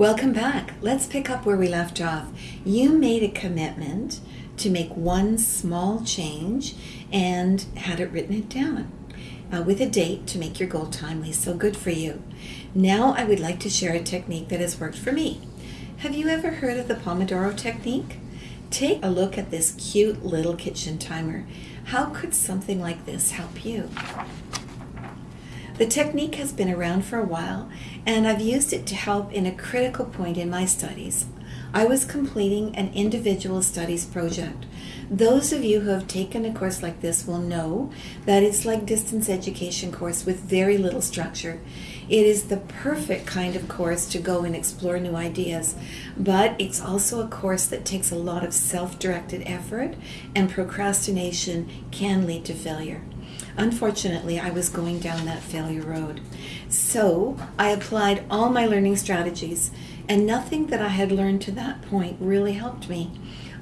Welcome back. Let's pick up where we left off. You made a commitment to make one small change and had it written it down uh, with a date to make your goal timely. So good for you. Now I would like to share a technique that has worked for me. Have you ever heard of the Pomodoro technique? Take a look at this cute little kitchen timer. How could something like this help you? The technique has been around for a while, and I've used it to help in a critical point in my studies. I was completing an individual studies project. Those of you who have taken a course like this will know that it's like distance education course with very little structure. It is the perfect kind of course to go and explore new ideas, but it's also a course that takes a lot of self-directed effort and procrastination can lead to failure. Unfortunately, I was going down that failure road. So I applied all my learning strategies, and nothing that I had learned to that point really helped me.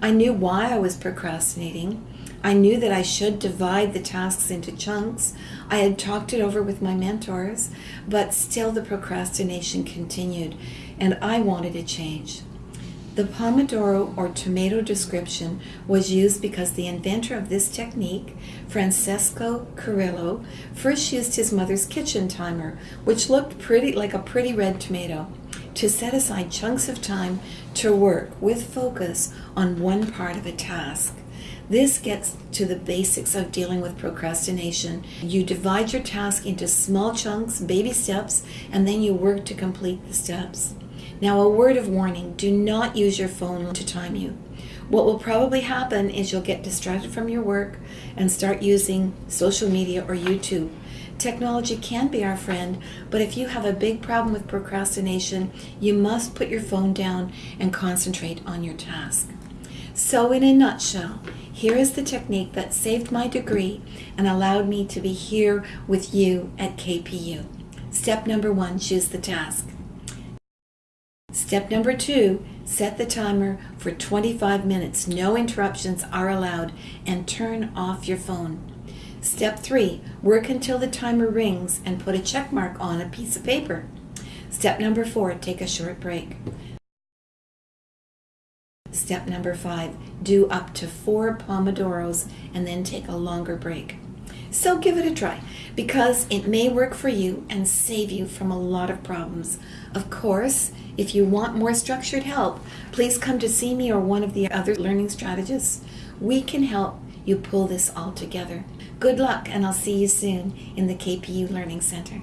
I knew why I was procrastinating. I knew that I should divide the tasks into chunks. I had talked it over with my mentors, but still the procrastination continued, and I wanted a change. The Pomodoro or tomato description was used because the inventor of this technique, Francesco Cirillo, first used his mother's kitchen timer, which looked pretty like a pretty red tomato, to set aside chunks of time to work with focus on one part of a task. This gets to the basics of dealing with procrastination. You divide your task into small chunks, baby steps, and then you work to complete the steps. Now, a word of warning do not use your phone to time you. What will probably happen is you'll get distracted from your work and start using social media or YouTube. Technology can be our friend, but if you have a big problem with procrastination, you must put your phone down and concentrate on your task. So, in a nutshell, here is the technique that saved my degree and allowed me to be here with you at KPU. Step number one choose the task. Step number two, set the timer for 25 minutes. No interruptions are allowed and turn off your phone. Step three, work until the timer rings and put a check mark on a piece of paper. Step number four, take a short break. Step number five, do up to four Pomodoros and then take a longer break. So give it a try because it may work for you and save you from a lot of problems. Of course, if you want more structured help, please come to see me or one of the other learning strategists. We can help you pull this all together. Good luck and I'll see you soon in the KPU Learning Center.